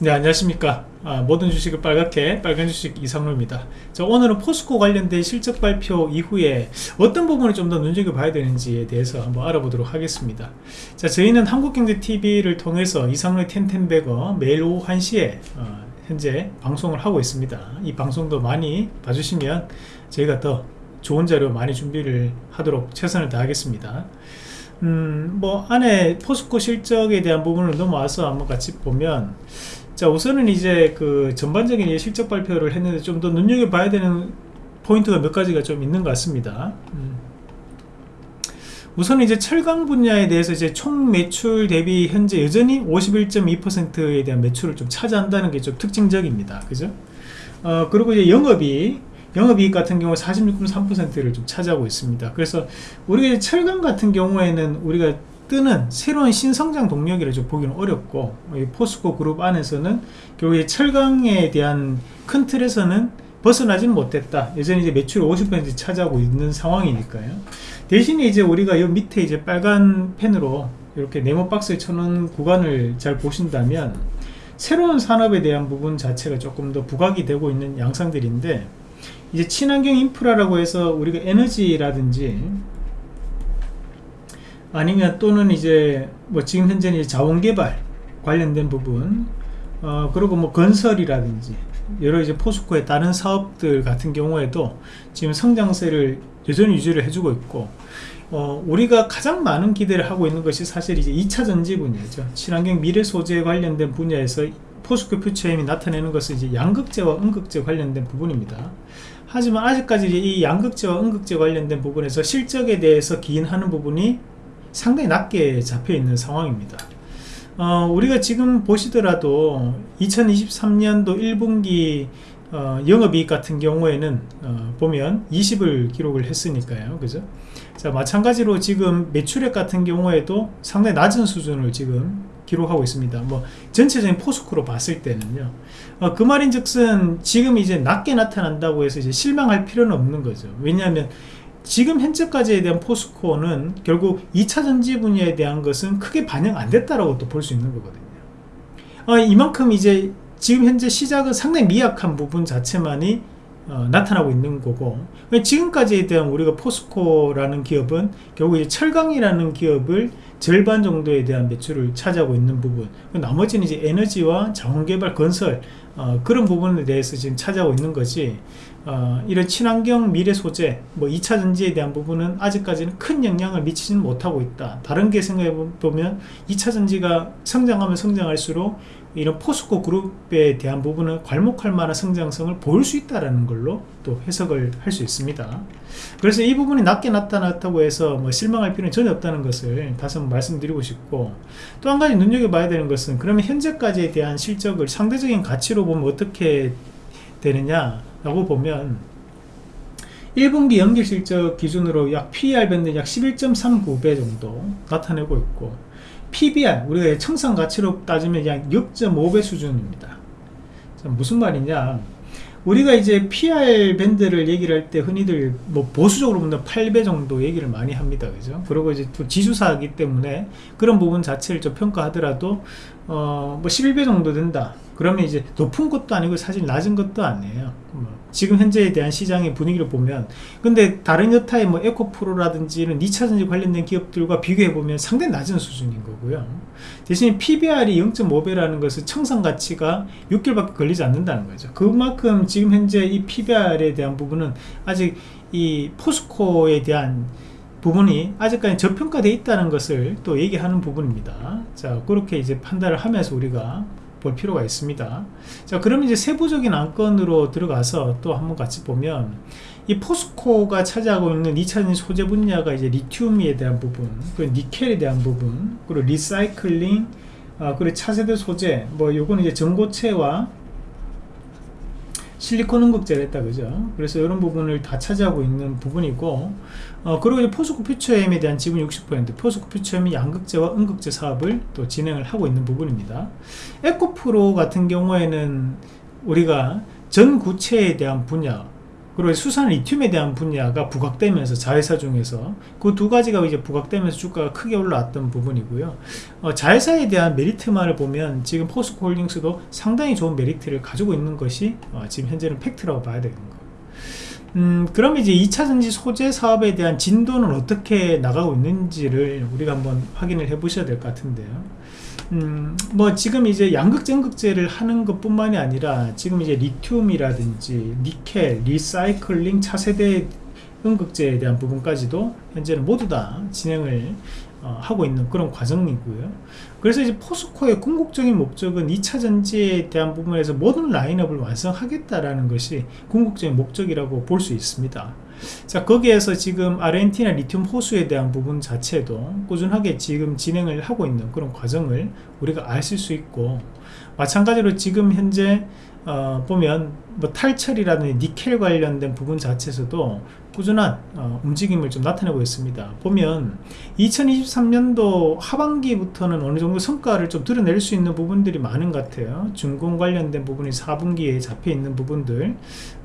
네 안녕하십니까. 아, 모든 주식을 빨갛게 빨간 주식 이상로입니다. 자, 오늘은 포스코 관련된 실적 발표 이후에 어떤 부분을 좀 더 눈여겨 봐야 되는지에 대해서 한번 알아보도록 하겠습니다. 자 저희는 한국경제TV를 통해서 이상로의 텐텐베거 매일 오후 1시에 어, 현재 방송을 하고 있습니다. 이 방송도 많이 봐주시면 저희가 더 좋은 자료 많이 준비를 하도록 최선을 다하겠습니다. 음, 뭐 안에 포스코 실적에 대한 부분을 넘어와서 한번 같이 보면 자 우선은 이제 그 전반적인 실적 발표를 했는데 좀 더 눈여겨봐야 되는 포인트가 몇 가지가 좀 있는 것 같습니다. 음. 우선 이제 철강 분야에 대해서 이제 총 매출 대비 현재 여전히 51.2%에 대한 매출을 좀 차지한다는 게 좀 특징적입니다. 그죠? 어 그리고 이제 영업이 영업이익 같은 경우 46.3%를 좀 차지하고 있습니다. 그래서 우리가 철강 같은 경우에는 우리가 뜨는 새로운 신성장 동력이라 좀 보기는 어렵고 포스코 그룹 안에서는 결국 철강에 대한 큰 틀에서는 벗어나지는 못했다. 여전히 이제 매출 50% 차지하고 있는 상황이니까요. 대신에 이제 우리가 이 밑에 이제 빨간 펜으로 이렇게 네모 박스에 쳐놓은 구간을 잘 보신다면 새로운 산업에 대한 부분 자체가 조금 더 부각이 되고 있는 양상들인데 이제 친환경 인프라라고 해서 우리가 에너지라든지 아니면 또는 이제 뭐 지금 현재는 자원개발 관련된 부분 어 그리고 뭐 건설이라든지 여러 이제 포스코의 다른 사업들 같은 경우에도 지금 성장세를 여전히 유지를 해주고 있고 어, 우리가 가장 많은 기대를 하고 있는 것이 사실 이제 2차 전지 분야죠. 친환경 미래 소재 관련된 분야에서 포스코 퓨처엠이 나타내는 것은 이제 양극재와 음극재 관련된 부분입니다. 하지만 아직까지 이 양극재와 음극재 관련된 부분에서 실적에 대해서 기인하는 부분이 상당히 낮게 잡혀 있는 상황입니다. 어, 우리가 지금 보시더라도 2023년도 1분기 어, 영업이익 같은 경우에는 어, 보면 20을 기록을 했으니까요. 그죠? 자 마찬가지로 지금 매출액 같은 경우에도 상당히 낮은 수준을 지금 기록하고 있습니다. 뭐 전체적인 포스코로 봤을 때는요. 어, 그 말인 즉슨 지금 이제 낮게 나타난다고 해서 이제 실망할 필요는 없는 거죠. 왜냐하면 지금 현재까지에 대한 포스코는 결국 2차 전지 분야에 대한 것은 크게 반영 안 됐다라고 또 볼 수 있는 거거든요. 어, 이만큼 이제 지금 현재 시작은 상당히 미약한 부분 자체만이 어, 나타나고 있는 거고 지금까지에 대한 우리가 포스코라는 기업은 결국 철강이라는 기업을 절반 정도에 대한 매출을 차지하고 있는 부분. 나머지는 이제 에너지와 자원개발 건설 어, 그런 부분에 대해서 지금 차지하고 있는 거지. 어, 이런 친환경 미래 소재 뭐 2차 전지에 대한 부분은 아직까지는 큰 영향을 미치지는 못하고 있다. 다른 게 생각해 보면 2차 전지가 성장하면 성장할수록 이런 포스코 그룹에 대한 부분은 괄목할 만한 성장성을 보일 수 있다는 걸로 또 해석을 할 수 있습니다. 그래서 이 부분이 낮게 나타났다고 해서 뭐 실망할 필요는 전혀 없다는 것을 다시 한번 말씀드리고 싶고 또 한 가지 눈여겨봐야 되는 것은 그러면 현재까지에 대한 실적을 상대적인 가치로 보면 어떻게 되느냐 라고 보면 1분기 연기 실적 기준으로 약 PER 밴드 약 11.39배 정도 나타내고 있고 PBR 우리가 청산 가치로 따지면 약 6.5배 수준입니다. 무슨 말이냐? 우리가 이제 PR 밴드를 얘기를 할 때 흔히들 뭐 보수적으로 보면 8배 정도 얘기를 많이 합니다. 그죠? 그리고 이제 또 지수사이기 때문에 그런 부분 자체를 좀 평가하더라도 어 뭐 11배 정도 된다 그러면 이제 높은 것도 아니고 사실 낮은 것도 아니에요. 뭐 지금 현재에 대한 시장의 분위기를 보면. 근데 다른 여타의 뭐 에코프로라든지 이런 2차전지 관련된 기업들과 비교해 보면 상당히 낮은 수준인 거고요. 대신 PBR이 0.5배라는 것은 청산 가치가 6개월밖에 걸리지 않는다는 거죠. 그만큼 지금 현재 이 PBR에 대한 부분은 아직 이 포스코에 대한 부분이 아직까지 저평가되어 있다는 것을 또 얘기하는 부분입니다. 자 그렇게 이제 판단을 하면서 우리가 볼 필요가 있습니다. 자 그러면 이제 세부적인 안건으로 들어가서 또 한번 같이 보면 이 포스코가 차지하고 있는 2차전지 소재 분야가 이제 리튬에 대한 부분 그리고 니켈에 대한 부분 그리고 리사이클링 아, 그리고 차세대 소재 뭐 요거는 이제 전고체와 실리콘 음극재를 했다 그죠? 그래서 이런 부분을 다 차지하고 있는 부분이고 어, 그리고 이제 포스코 퓨처엠에 대한 지분 60% 포스코 퓨처엠이 양극재와 음극재 사업을 또 진행을 하고 있는 부분입니다. 에코프로 같은 경우에는 우리가 전구체에 대한 분야 그리고 수산화 리튬에 대한 분야가 부각되면서 자회사 중에서 그 두 가지가 이제 부각되면서 주가가 크게 올라왔던 부분이고요. 어, 자회사에 대한 메리트만을 보면 지금 포스코홀딩스도 상당히 좋은 메리트를 가지고 있는 것이 어, 지금 현재는 팩트라고 봐야 되는 거. 음, 그럼 이제 2차전지 소재 사업에 대한 진도는 어떻게 나가고 있는지를 우리가 한번 확인을 해 보셔야 될 것 같은데요. 음, 뭐 지금 이제 양극재 음극재를 하는 것 뿐만이 아니라 지금 이제 리튬이라든지 니켈, 리사이클링 차세대 음극재에 대한 부분까지도 현재는 모두 다 진행을 어, 하고 있는 그런 과정이고요. 그래서 이제 포스코의 궁극적인 목적은 2차 전지에 대한 부분에서 모든 라인업을 완성하겠다라는 것이 궁극적인 목적이라고 볼 수 있습니다 자 거기에서 지금 아르헨티나 리튬 호수에 대한 부분 자체도 꾸준하게 지금 진행을 하고 있는 그런 과정을 우리가 아실 수 있고 마찬가지로 지금 현재 어, 보면 뭐 탈철이라든지 니켈 관련된 부분 자체에서도 꾸준한 어, 움직임을 좀 나타내고 있습니다. 보면 2023년도 하반기부터는 어느 정도 성과를 좀 드러낼 수 있는 부분들이 많은 것 같아요. 중공 관련된 부분이 4분기에 잡혀 있는 부분들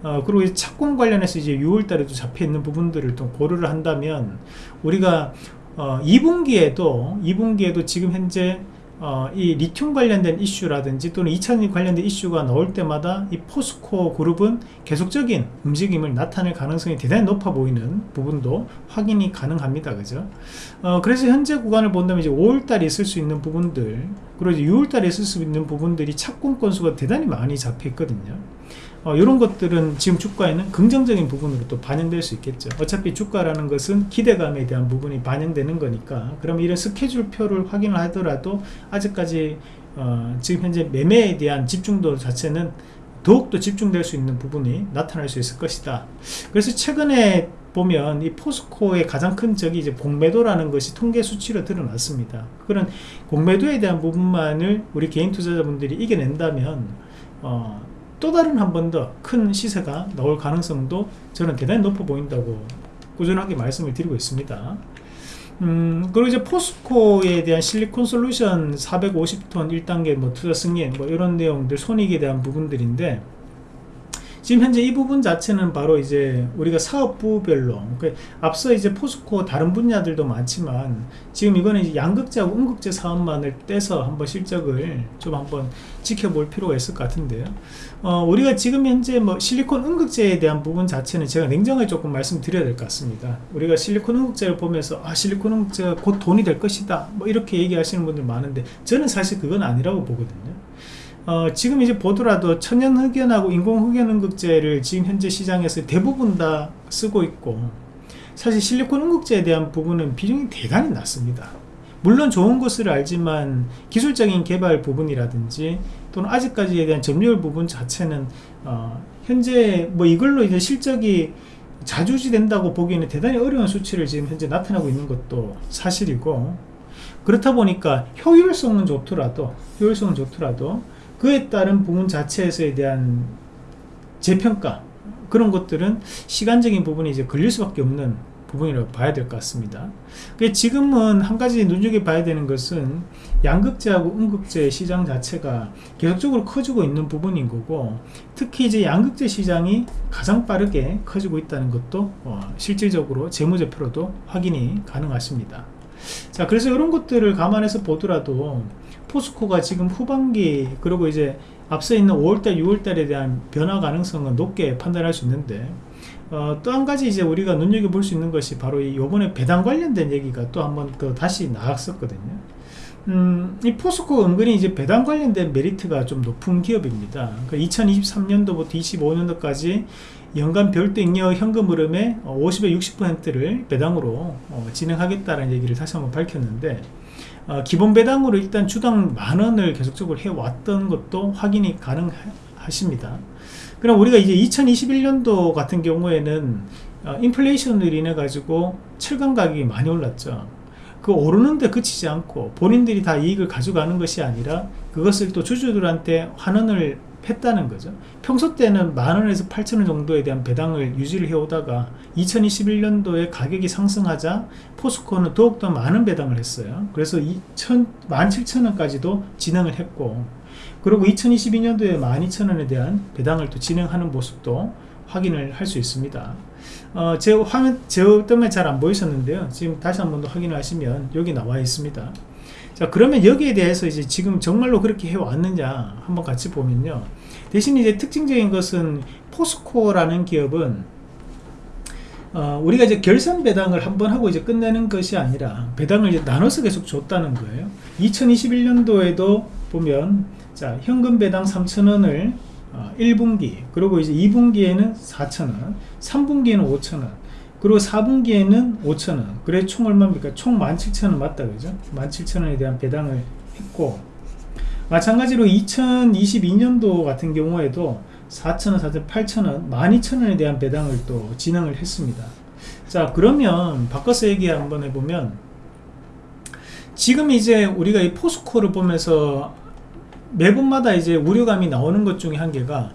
어, 그리고 착공 관련해서 이제 6월달에도 잡혀 있는 부분들을 좀 고려를 한다면 우리가 어, 2분기에도 2분기에도 지금 현재 어, 이 리튬 관련된 이슈라든지 또는 2차전지 관련된 이슈가 나올 때마다 이 포스코 그룹은 계속적인 움직임을 나타낼 가능성이 대단히 높아 보이는 부분도 확인이 가능합니다. 그죠? 어, 그래서 현재 구간을 본다면 이제 5월달에 있을 수 있는 부분들 그리고 이제 6월달에 있을 수 있는 부분들이 착공 건수가 대단히 많이 잡혀 있거든요 어, 이런 것들은 지금 주가에는 긍정적인 부분으로 또 반영될 수 있겠죠. 어차피 주가라는 것은 기대감에 대한 부분이 반영되는 거니까. 그럼 이런 스케줄표를 확인을 하더라도 아직까지 어, 지금 현재 매매에 대한 집중도 자체는 더욱더 집중될 수 있는 부분이 나타날 수 있을 것이다. 그래서 최근에 보면 이 포스코의 가장 큰 적이 이제 공매도라는 것이 통계 수치로 드러났습니다. 그런 공매도에 대한 부분만을 우리 개인 투자자분들이 이겨낸다면 어, 또 다른 한 번 더 큰 시세가 나올 가능성도 저는 대단히 높아 보인다고 꾸준하게 말씀을 드리고 있습니다. 음, 그리고 이제 포스코에 대한 실리콘 솔루션 450톤 1단계 뭐 투자 승인 뭐 이런 내용들 손익에 대한 부분들인데 지금 현재 이 부분 자체는 바로 이제 우리가 사업부별로 그러니까 앞서 이제 포스코 다른 분야들도 많지만 지금 이거는 양극재하고 음극재 사업만을 떼서 한번 실적을 좀 한번 지켜볼 필요가 있을 것 같은데요. 어, 우리가 지금 현재 뭐 실리콘 음극재에 대한 부분 자체는 제가 냉정하게 조금 말씀드려야 될 것 같습니다. 우리가 실리콘 음극재를 보면서 아 실리콘 음극재가 곧 돈이 될 것이다 뭐 이렇게 얘기하시는 분들 많은데 저는 사실 그건 아니라고 보거든요 어, 지금 이제 보더라도 천연 흑연하고 인공 흑연 음극재를 지금 현재 시장에서 대부분 다 쓰고 있고 사실 실리콘 음극재에 대한 부분은 비중이 대단히 낮습니다. 물론 좋은 것을 알지만 기술적인 개발 부분이라든지 또는 아직까지에 대한 점유율 부분 자체는 어, 현재 뭐 이걸로 이제 실적이 자주지 된다고 보기에는 대단히 어려운 수치를 지금 현재 나타나고 있는 것도 사실이고 그렇다 보니까 효율성은 좋더라도 효율성은 좋더라도 그에 따른 부분 자체에서에 대한 재평가 그런 것들은 시간적인 부분이 이제 걸릴 수밖에 없는 부분이라고 봐야 될 것 같습니다. 지금은 한 가지 눈여겨봐야 되는 것은 양극재하고 음극재 시장 자체가 계속적으로 커지고 있는 부분인 거고 특히 이제 양극재 시장이 가장 빠르게 커지고 있다는 것도 어, 실질적으로 재무제표로도 확인이 가능하십니다. 자 그래서 이런 것들을 감안해서 보더라도 포스코가 지금 후반기 그리고 이제 앞서 있는 5월달 6월달에 대한 변화 가능성은 높게 판단할 수 있는데 어, 또 한 가지 이제 우리가 눈여겨볼 수 있는 것이 바로 이 요번에 배당 관련된 얘기가 또 한번더 다시 나왔었거든요 음, 이 포스코 은근히 이제 배당 관련된 메리트가 좀 높은 기업입니다. 그러니까 2023년도부터 25년도까지 연간 별도 잉여 현금 흐름의 50에 60%를 배당으로 어, 진행하겠다는 얘기를 다시 한번 밝혔는데 어, 기본 배당으로 일단 주당 만원을 계속적으로 해왔던 것도 확인이 가능하십니다. 그럼 우리가 이제 2021년도 같은 경우에는 어, 인플레이션으로 인해 가지고 철강 가격이 많이 올랐죠. 그 오르는데 그치지 않고 본인들이 다 이익을 가져가는 것이 아니라 그것을 또 주주들한테 환원을 했다는 거죠. 평소 때는 만원에서 8천원 정도에 대한 배당을 유지를 해오다가 2021년도에 가격이 상승하자 포스코는 더욱더 많은 배당을 했어요. 그래서 17,000원까지도 진행을 했고 그리고 2022년도에 12,000원에 대한 배당을 또 진행하는 모습도 확인을 할 수 있습니다. 어, 제 화면 제 때문에 잘 안 보이셨는데요. 지금 다시 한 번 더 확인을 하시면 여기 나와 있습니다 자 그러면 여기에 대해서 이제 지금 정말로 그렇게 해왔느냐 한번 같이 보면요. 대신 이제 특징적인 것은 포스코라는 기업은 어, 우리가 이제 결산 배당을 한 번 하고 이제 끝내는 것이 아니라 배당을 이제 나눠서 계속 줬다는 거예요. 2021년도에도 보면 자 현금 배당 3천원을 어, 1분기 그리고 이제 2분기에는 4천원 3분기에는 5천원 그리고 4분기에는 5천원. 그래 총 얼마입니까? 총 17,000원 맞다 그죠? 17,000원에 대한 배당을 했고 마찬가지로 2022년도 같은 경우에도 4천원, 4천, 8천원, 12,000원에 대한 배당을 또 진행을 했습니다. 자, 그러면 바꿔서 얘기 한번 해보면 지금 이제 우리가 이 포스코를 보면서 매번마다 이제 우려감이 나오는 것 중에 한 개가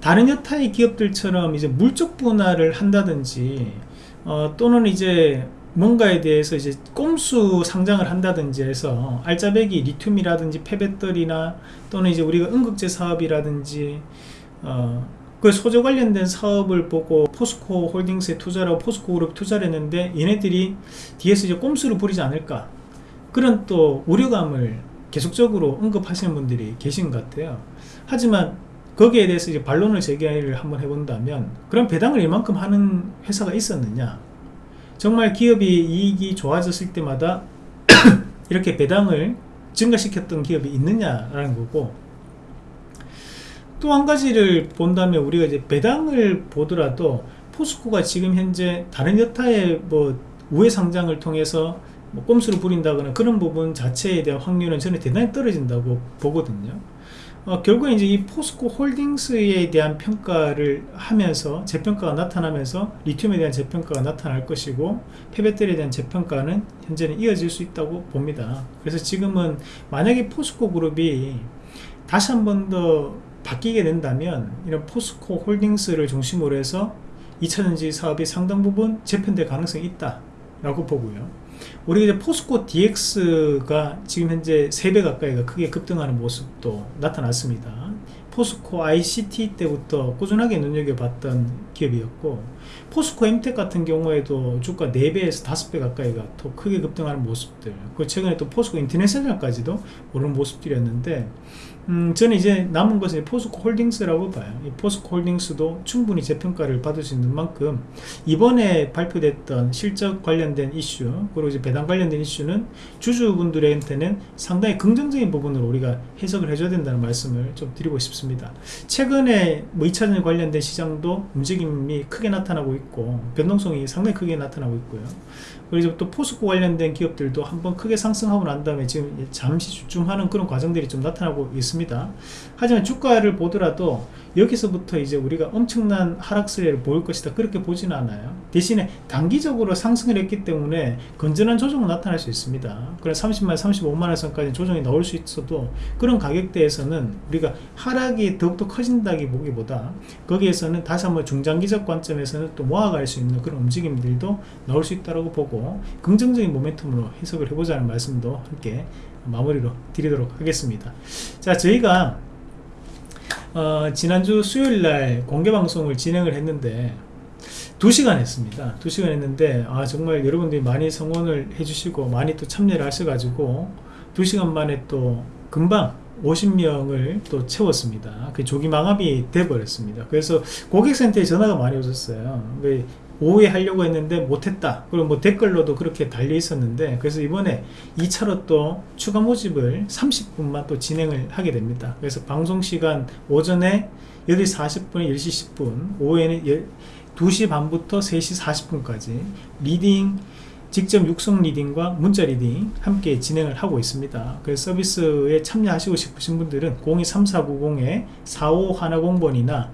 다른 여타의 기업들처럼 이제 물적 분할을 한다든지 어, 또는 이제 뭔가에 대해서 이제 꼼수 상장을 한다든지 해서 알짜배기 리튬이라든지 폐배터리나 또는 이제 우리가 응급제 사업이라든지 어, 그 소재 관련된 사업을 보고 포스코 홀딩스에 투자를 포스코 그룹 투자를 했는데 얘네들이 뒤에서 이제 꼼수를 부리지 않을까? 그런 또 우려감을 계속적으로 언급하시는 분들이 계신 것 같아요. 하지만 거기에 대해서 이제 반론을 제기를 한번 해본다면 그럼 배당을 이만큼 하는 회사가 있었느냐. 정말 기업이 이익이 좋아졌을 때마다 이렇게 배당을 증가시켰던 기업이 있느냐라는 거고 또 한 가지를 본다면 우리가 이제 배당을 보더라도 포스코가 지금 현재 다른 여타의 뭐 우회 상장을 통해서 뭐 꼼수를 부린다거나 그런 부분 자체에 대한 확률은 저는 대단히 떨어진다고 보거든요 어, 결국에 이제 이 포스코 홀딩스에 대한 평가를 하면서 재평가가 나타나면서 리튬에 대한 재평가가 나타날 것이고 폐배터리에 대한 재평가는 현재는 이어질 수 있다고 봅니다. 그래서 지금은 만약에 포스코 그룹이 다시 한 번 더 바뀌게 된다면 이런 포스코 홀딩스를 중심으로 해서 2차전지 사업이 상당 부분 재편될 가능성이 있다 라고 보고요 우리 이제 포스코 DX가 지금 현재 3배 가까이가 크게 급등하는 모습도 나타났습니다. 포스코 ICT 때부터 꾸준하게 눈여겨봤던 기업이었고 포스코 엠텍 같은 경우에도 주가 4배에서 5배 가까이가 더 크게 급등하는 모습들 그 최근에 또 포스코 인터내셔널까지도 오르는 모습들이었는데 음, 저는 이제 남은 것은 포스코 홀딩스라고 봐요. 이 포스코 홀딩스도 충분히 재평가를 받을 수 있는 만큼 이번에 발표됐던 실적 관련된 이슈 그리고 이제 배당 관련된 이슈는 주주분들한테는 상당히 긍정적인 부분으로 우리가 해석을 해줘야 된다는 말씀을 좀 드리고 싶습니다. 최근에 뭐 2차전 관련된 시장도 움직임이 크게 나타나고 있고 변동성이 상당히 크게 나타나고 있고요. 그리고 또 포스코 관련된 기업들도 한번 크게 상승하고 난 다음에 지금 잠시 주춤하는 그런 과정들이 좀 나타나고 있습니다. 하지만 주가를 보더라도 여기서부터 이제 우리가 엄청난 하락세를 보일 것이다. 그렇게 보지는 않아요. 대신에 단기적으로 상승을 했기 때문에 건전한 조정은 나타날 수 있습니다. 그래 30만 35만원 선까지 조정이 나올 수 있어도 그런 가격대에서는 우리가 하락이 더욱더 커진다기 보기보다 거기에서는 다시 한번 중장기적 관점에서는 또 모아갈 수 있는 그런 움직임들도 나올 수 있다고 보고 긍정적인 모멘텀으로 해석을 해보자는 말씀도 함께 마무리로 드리도록 하겠습니다. 자 저희가 어, 지난주 수요일날 공개방송을 진행을 했는데 2시간 했습니다. 2시간 했는데 아 정말 여러분들이 많이 성원을 해주시고 많이 또 참여를 하셔가지고 2시간 만에 또 금방 50명을 또 채웠습니다. 그 조기 망합이 돼버렸습니다. 그래서 고객센터에 전화가 많이 오셨어요 오후에 하려고 했는데 못했다 그리고 뭐 댓글로도 그렇게 달려 있었는데 그래서 이번에 2차로 또 추가 모집을 30분만 또 진행을 하게 됩니다 그래서 방송시간 오전에 8시 40분에 10시 10분 오후에는 2시 반부터 3시 40분까지 leading 직접 육성 leading과 문자 leading 함께 진행을 하고 있습니다. 그 서비스에 참여하시고 싶으신 분들은 023490-4510번이나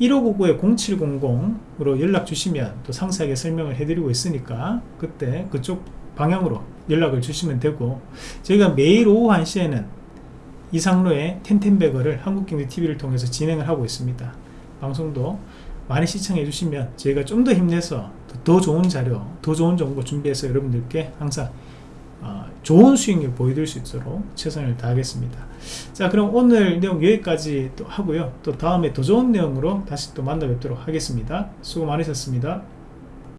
1599-0700으로 연락 주시면 또 상세하게 설명을 해드리고 있으니까 그때 그쪽 방향으로 연락을 주시면 되고 저희가 매일 오후 1시에는 이상로의 텐텐배거를 한국경제TV를 통해서 진행을 하고 있습니다. 방송도 많이 시청해 주시면 저희가 좀 더 힘내서 더 좋은 자료, 더 좋은 정보 준비해서 여러분들께 항상 어, 좋은 수익률 보여드릴 수 있도록 최선을 다하겠습니다. 자 그럼 오늘 내용 여기까지 또 하고요. 또 다음에 더 좋은 내용으로 다시 또 만나 뵙도록 하겠습니다. 수고 많으셨습니다.